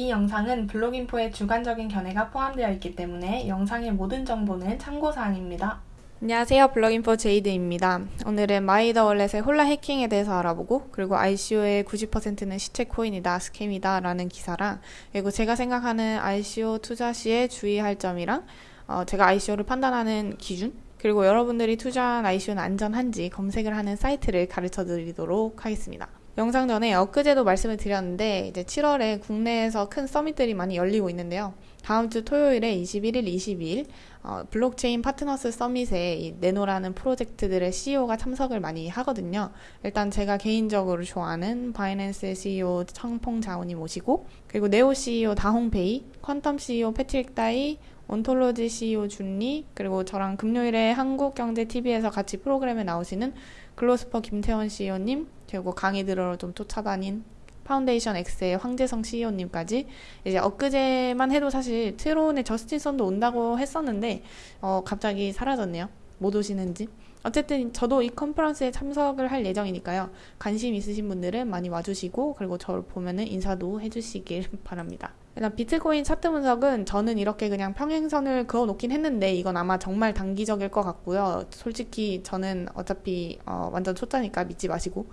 이 영상은 블로깅포의 주관적인 견해가 포함되어 있기 때문에 영상의 모든 정보는 참고사항입니다. 안녕하세요. 블로깅포 제이드입니다. 오늘은 MyEtherWallet의 Hola 해킹에 대해서 알아보고 그리고 ICO의 90%는 시체 코인이다, scam이다 라는 기사랑 그리고 제가 생각하는 ICO 투자 시에 주의할 점이랑 어, 제가 ICO를 판단하는 기준 그리고 여러분들이 투자한 ICO는 안전한지 검색을 하는 사이트를 가르쳐 드리도록 하겠습니다. 영상 전에 엊그제도 말씀을 드렸는데 이제 7월에 국내에서 큰 서밋들이 많이 열리고 있는데요. 다음 주 토요일에 21일, 22일 어, Blockchain Partners Summit에 이 내로라는 프로젝트들의 CEO가 참석을 많이 하거든요. 일단 제가 개인적으로 좋아하는 Binance CEO 창펑 자오님이 오시고 그리고 NEO CEO 다홍페이, Qtum CEO 패트릭 다이, Ontology CEO 준 리 그리고 저랑 금요일에 한국경제TV에서 같이 프로그램에 나오시는 글로스퍼 김태원 CEO님 그리고 강의 들으러 좀 쫓아다닌 Foundation X의 황재성 CEO님까지 이제 엊그제만 해도 사실 TRON의 저스틴 선도 온다고 했었는데 어, 갑자기 사라졌네요. 못 오시는지. 어쨌든 저도 이 컨퍼런스에 참석을 할 예정이니까요. 관심 있으신 분들은 많이 와주시고 그리고 저를 보면은 인사도 해주시길 바랍니다. 일단 비트코인 차트 분석은 저는 이렇게 그냥 평행선을 그어 놓긴 했는데 이건 아마 정말 단기적일 것 같고요. 솔직히 저는 어차피 어, 완전 초짜니까 믿지 마시고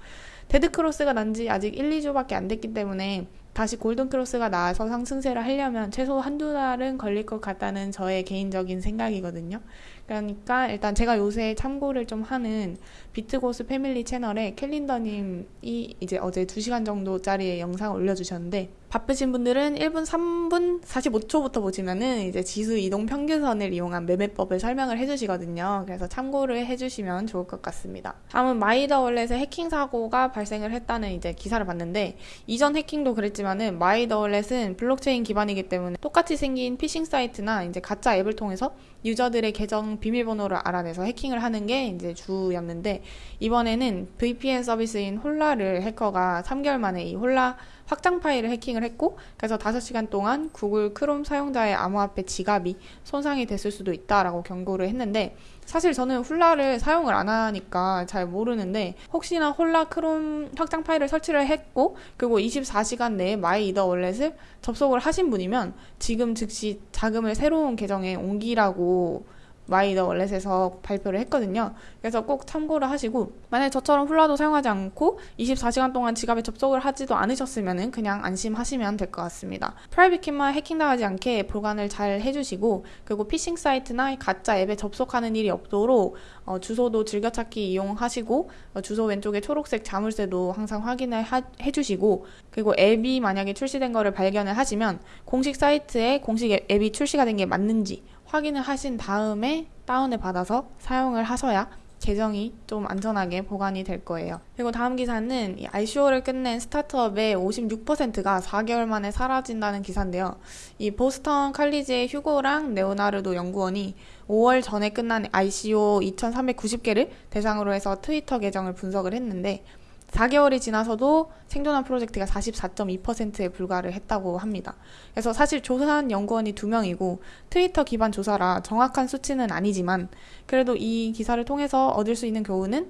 데드크로스가 난 지 아직 1, 2주밖에 안 됐기 때문에 다시 골든크로스가 나와서 상승세를 하려면 최소 한두 달은 걸릴 것 같다는 저의 개인적인 생각이거든요. 그러니까 일단 제가 요새 참고를 좀 하는 비트고스 패밀리 채널에 캘린더님이 이제 어제 2시간 정도짜리 영상을 올려주셨는데 바쁘신 분들은 1분 3분 45초부터 보시면은 이제 지수 이동 평균선을 이용한 매매법을 설명을 해주시거든요. 그래서 참고를 해주시면 좋을 것 같습니다. 다음은 MyEtherWallet의 해킹 사고가 발생을 했다는 이제 기사를 봤는데 이전 해킹도 그랬지만은 MyEtherWallet은 블록체인 기반이기 때문에 똑같이 생긴 피싱 사이트나 이제 가짜 앱을 통해서 유저들의 계정 비밀번호를 알아내서 해킹을 하는 게 이제 주였는데 이번에는 VPN 서비스인 Hola를 해커가 3개월 만에 이 Hola 확장 파일을 해킹을 했고 그래서 5시간 동안 Google Chrome 사용자의 암호화폐 지갑이 손상이 됐을 수도 있다라고 경고를 했는데 사실 저는 Hola를 사용을 안 하니까 잘 모르는데 혹시나 Hola Chrome 확장 파일을 설치를 했고 그리고 24시간 내에 MyEtherWallet을 접속을 하신 분이면 지금 즉시 자금을 새로운 계정에 옮기라고 MyEtherWallet에서 발표를 했거든요. 그래서 꼭 참고를 하시고 만약 저처럼 Hola도 사용하지 않고 24시간 동안 지갑에 접속을 하지도 않으셨으면 그냥 안심하시면 될 것 같습니다. private key만 해킹당하지 않게 보관을 잘 해주시고 그리고 피싱 사이트나 가짜 앱에 접속하는 일이 없도록 어, 주소도 즐겨찾기 이용하시고 어, 주소 왼쪽에 초록색 자물쇠도 항상 확인을 하, 해주시고 그리고 앱이 만약에 출시된 거를 발견을 하시면 공식 사이트에 공식 앱이 출시가 된 게 맞는지 확인을 하신 다음에 다운을 받아서 사용을 하셔야 계정이 좀 안전하게 보관이 될 거예요. 그리고 다음 기사는 ICO를 끝낸 스타트업의 56%가 4개월 만에 사라진다는 기사인데요. 이 보스턴 칼리지의 휴고랑 레오나르도 연구원이 5월 전에 끝난 ICO 2,390개를 대상으로 해서 트위터 계정을 분석을 했는데 4개월이 지나서도 생존한 프로젝트가 44.2%에 불과를 했다고 합니다. 그래서 사실 조사한 연구원이 2명이고 트위터 기반 조사라 정확한 수치는 아니지만 그래도 이 기사를 통해서 얻을 수 있는 교훈은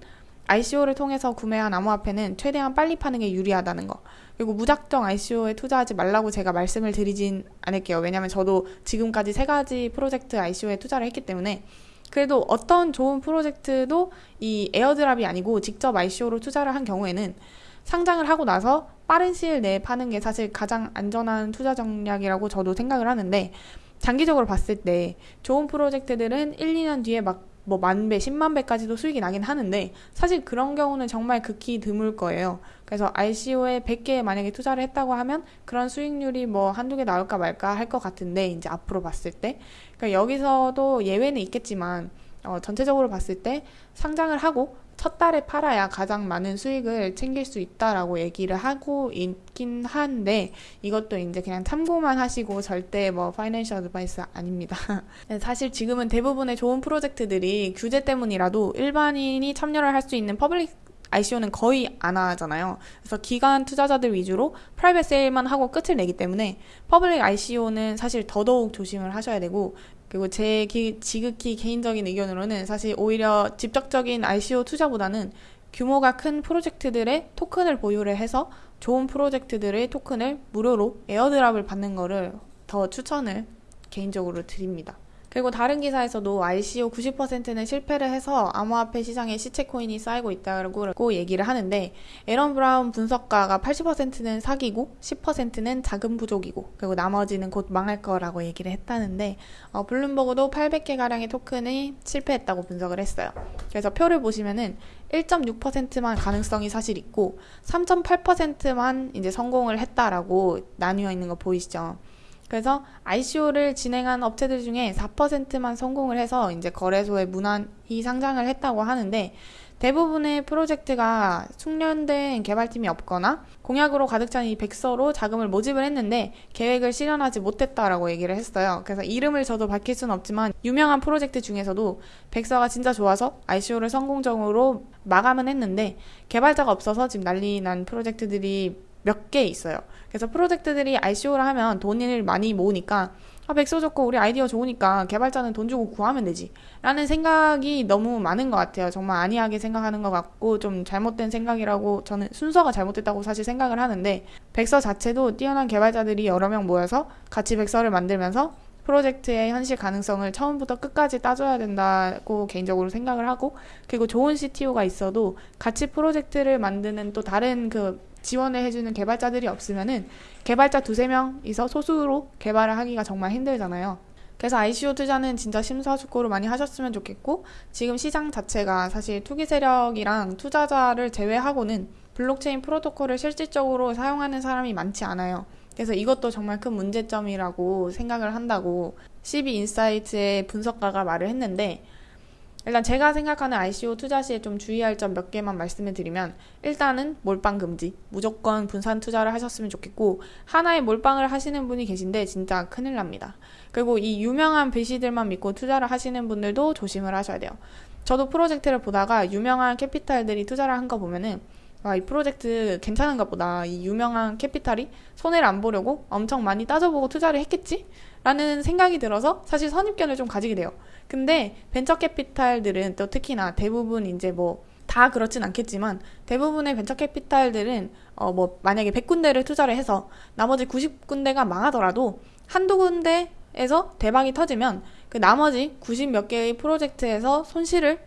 ICO를 통해서 구매한 암호화폐는 최대한 빨리 파는 게 유리하다는 거. 그리고 무작정 ICO에 투자하지 말라고 제가 말씀을 드리진 않을게요. 왜냐하면 저도 지금까지 세 가지 프로젝트 ICO에 투자를 했기 때문에 그래도 어떤 좋은 프로젝트도 이 에어드랍이 아니고 직접 ICO로 투자를 한 경우에는 상장을 하고 나서 빠른 시일 내에 파는 게 사실 가장 안전한 투자 전략이라고 저도 생각을 하는데 장기적으로 봤을 때 좋은 프로젝트들은 1, 2년 뒤에 막 뭐 만 배, 10만 배까지도 수익이 나긴 하는데 사실 그런 경우는 정말 극히 드물 거예요. 그래서 ICO에 100개 만약에 투자를 했다고 하면 그런 수익률이 뭐 한두 개 나올까 말까 할 것 같은데 이제 앞으로 봤을 때 그러니까 여기서도 예외는 있겠지만 어, 전체적으로 봤을 때 상장을 하고 첫 달에 팔아야 가장 많은 수익을 챙길 수 있다라고 얘기를 하고 있긴 한데 이것도 이제 그냥 참고만 하시고 절대 뭐 financial advice 아닙니다. 네, 사실 지금은 대부분의 좋은 프로젝트들이 규제 때문이라도 일반인이 참여를 할 수 있는 public ICO는 거의 안 하잖아요. 그래서 기관 투자자들 위주로 private sale만 하고 끝을 내기 때문에 public ICO는 사실 더더욱 조심을 하셔야 되고 그리고 제 기, 지극히 개인적인 의견으로는 사실 오히려 직접적인 ICO 투자보다는 규모가 큰 프로젝트들의 토큰을 보유를 해서 좋은 프로젝트들의 토큰을 무료로 airdrop을 받는 거를 더 추천을 개인적으로 드립니다. 그리고 다른 기사에서도 ICO 90%는 실패를 해서 암호화폐 시장에 시체 코인이 쌓이고 있다고 얘기를 하는데 에런 브라운 분석가가 80%는 사기고 10%는 자금 부족이고 그리고 나머지는 곧 망할 거라고 얘기를 했다는데 어, 블룸버그도 800개 가량의 토큰이 실패했다고 분석을 했어요. 그래서 표를 보시면은 1.6%만 가능성이 사실 있고 3.8%만 이제 성공을 했다라고 나뉘어 있는 거 보이시죠? 그래서 ICO를 진행한 업체들 중에 4%만 성공을 해서 이제 거래소에 무난히 상장을 했다고 하는데 대부분의 프로젝트가 숙련된 개발팀이 없거나 공약으로 가득 찬 이 백서로 자금을 모집을 했는데 계획을 실현하지 못했다라고 얘기를 했어요. 그래서 이름을 저도 밝힐 수는 없지만 유명한 프로젝트 중에서도 백서가 진짜 좋아서 ICO를 성공적으로 마감은 했는데 개발자가 없어서 지금 난리 난 프로젝트들이 몇 개 있어요. 그래서 프로젝트들이 ICO를 하면 돈을 많이 모으니까 아, 백서 좋고 우리 아이디어 좋으니까 개발자는 돈 주고 구하면 되지. 라는 생각이 너무 많은 것 같아요. 정말 안이하게 생각하는 것 같고 좀 잘못된 생각이라고 저는 순서가 잘못됐다고 사실 생각을 하는데 백서 자체도 뛰어난 개발자들이 여러 명 모여서 같이 백서를 만들면서 프로젝트의 현실 가능성을 처음부터 끝까지 따져야 된다고 개인적으로 생각을 하고 그리고 좋은 CTO가 있어도 같이 프로젝트를 만드는 또 다른 그 지원을 해주는 개발자들이 없으면은 개발자 두세 명이서 소수로 개발을 하기가 정말 힘들잖아요. 그래서 ICO 투자는 진짜 심사숙고를 많이 하셨으면 좋겠고 지금 시장 자체가 사실 투기 세력이랑 투자자를 제외하고는 블록체인 프로토콜을 실질적으로 사용하는 사람이 많지 않아요. 그래서 이것도 정말 큰 문제점이라고 생각을 한다고 CB Insight의 분석가가 말을 했는데 일단 제가 생각하는 ICO 투자 시에 좀 주의할 점 몇 개만 말씀을 드리면 일단은 몰빵 금지 무조건 분산 투자를 하셨으면 좋겠고 하나의 몰빵을 하시는 분이 계신데 진짜 큰일 납니다. 그리고 이 유명한 VC들만 믿고 투자를 하시는 분들도 조심을 하셔야 돼요. 저도 프로젝트를 보다가 유명한 캐피탈들이 투자를 한 거 보면은 와, 이 프로젝트 괜찮은가 보다. 이 유명한 캐피탈이 손해를 안 보려고 엄청 많이 따져보고 투자를 했겠지? 라는 생각이 들어서 사실 선입견을 좀 가지게 돼요. 근데 벤처 캐피탈들은 또 특히나 대부분 이제 뭐 다 그렇진 않겠지만 대부분의 벤처 캐피탈들은 어 뭐 만약에 100군데를 투자를 해서 나머지 90군데가 망하더라도 한두 군데에서 대박이 터지면 그 나머지 90 몇 개의 프로젝트에서 손실을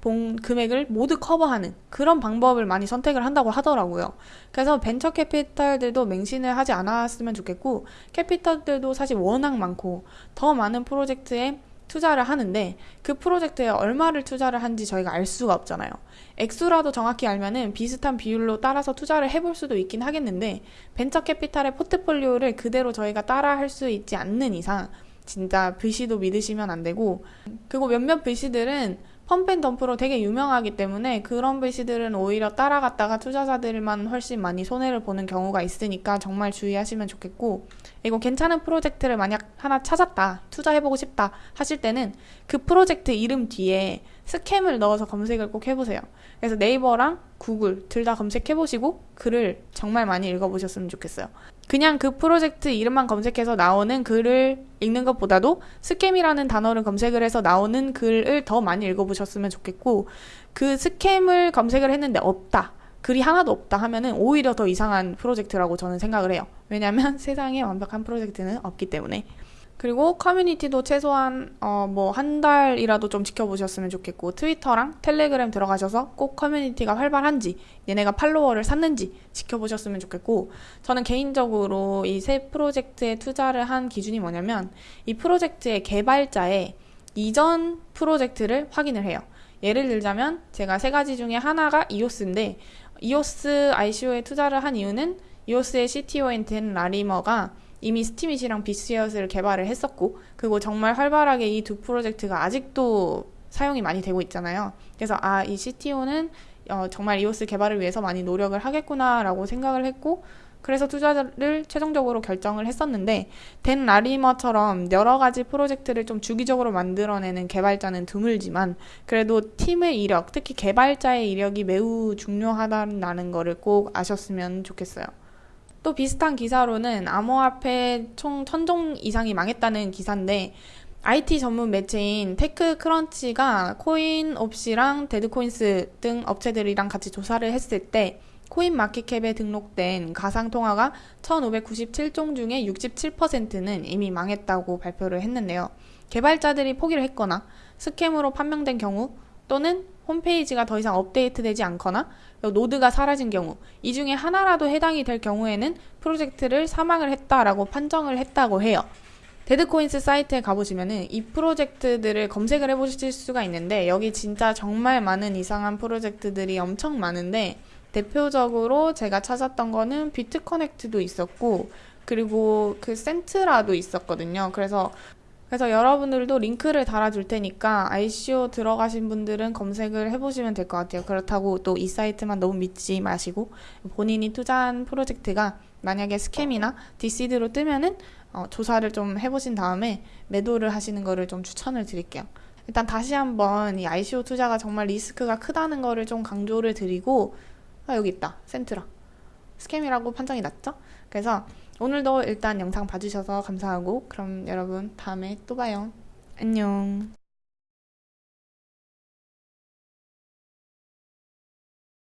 본 금액을 모두 커버하는 그런 방법을 많이 선택을 한다고 하더라고요. 그래서 벤처 캐피탈들도 맹신을 하지 않았으면 좋겠고 캐피탈들도 사실 워낙 많고 더 많은 프로젝트에 투자를 하는데 그 프로젝트에 얼마를 투자를 한지 저희가 알 수가 없잖아요. 액수라도 정확히 알면은 비슷한 비율로 따라서 투자를 해볼 수도 있긴 하겠는데 벤처 캐피탈의 포트폴리오를 그대로 저희가 따라 할 수 있지 않는 이상 진짜 VC도 믿으시면 안 되고 그리고 몇몇 VC들은 펌펜덤프로 되게 유명하기 때문에 그런 VC들은 오히려 따라갔다가 투자자들만 훨씬 많이 손해를 보는 경우가 있으니까 정말 주의하시면 좋겠고 이거 괜찮은 프로젝트를 만약 하나 찾았다 투자해보고 싶다 하실 때는 그 프로젝트 이름 뒤에 스캠을 넣어서 검색을 꼭 해보세요. 그래서 네이버랑 구글 둘 다 검색해보시고 글을 정말 많이 읽어보셨으면 좋겠어요. 그냥 그 프로젝트 이름만 검색해서 나오는 글을 읽는 것보다도 스캠이라는 단어를 검색을 해서 나오는 글을 더 많이 읽어보셨으면 좋겠고 그 스캠을 검색을 했는데 없다. 글이 하나도 없다 하면은 오히려 더 이상한 프로젝트라고 저는 생각을 해요. 왜냐하면 세상에 완벽한 프로젝트는 없기 때문에. 그리고 커뮤니티도 최소한 어 뭐 한 달이라도 좀 지켜보셨으면 좋겠고 트위터랑 텔레그램 들어가셔서 꼭 커뮤니티가 활발한지 얘네가 팔로워를 샀는지 지켜보셨으면 좋겠고 저는 개인적으로 이 새 프로젝트에 투자를 한 기준이 뭐냐면 이 프로젝트의 개발자의 이전 프로젝트를 확인을 해요. 예를 들자면 제가 세 가지 중에 하나가 이오스인데 이오스 ICO에 투자를 한 이유는 이오스의 CTO인 된 라리머가 이미 스티밋이랑 비스웨어스를 개발을 했었고 그리고 정말 활발하게 이 두 프로젝트가 아직도 사용이 많이 되고 있잖아요. 그래서 아 이 CTO는 어, 정말 EOS 개발을 위해서 많이 노력을 하겠구나라고 생각을 했고 그래서 투자를 최종적으로 결정을 했었는데 Dan Larimer처럼 여러 가지 프로젝트를 좀 주기적으로 만들어내는 개발자는 드물지만 그래도 팀의 이력, 특히 개발자의 이력이 매우 중요하다는 거를 꼭 아셨으면 좋겠어요. 또 비슷한 기사로는 암호화폐 총 천 종 이상이 망했다는 기사인데 IT 전문 매체인 TechCrunch가 Coinopsy랑 DeadCoins 등 업체들이랑 같이 조사를 했을 때 CoinMarketCap에 등록된 가상 통화가 1597종 중에 67%는 이미 망했다고 발표를 했는데요. 개발자들이 포기를 했거나 스캠으로 판명된 경우 또는 홈페이지가 더 이상 업데이트되지 않거나 노드가 사라진 경우 이 중에 하나라도 해당이 될 경우에는 프로젝트를 사망을 했다라고 판정을 했다고 해요. DeadCoins 사이트에 가보시면은 이 프로젝트들을 검색을 해보실 수가 있는데 여기 진짜 정말 많은 이상한 프로젝트들이 엄청 많은데 대표적으로 제가 찾았던 거는 BitConnect도 있었고 그리고 그 Centra도 있었거든요. 그래서 그래서 여러분들도 링크를 달아줄 테니까 ICO 들어가신 분들은 검색을 해보시면 될 것 같아요. 그렇다고 또 이 사이트만 너무 믿지 마시고 본인이 투자한 프로젝트가 만약에 스캠이나 deceased로 뜨면은 어, 조사를 좀 해보신 다음에 매도를 하시는 거를 좀 추천을 드릴게요. 일단 다시 한번 이 ICO 투자가 정말 리스크가 크다는 거를 좀 강조를 드리고 아 여기 있다 센트라 스캠이라고 판정이 났죠? 그래서 오늘도 일단 영상 봐주셔서 감사하고 그럼 여러분 다음에 또 봐요. 안녕.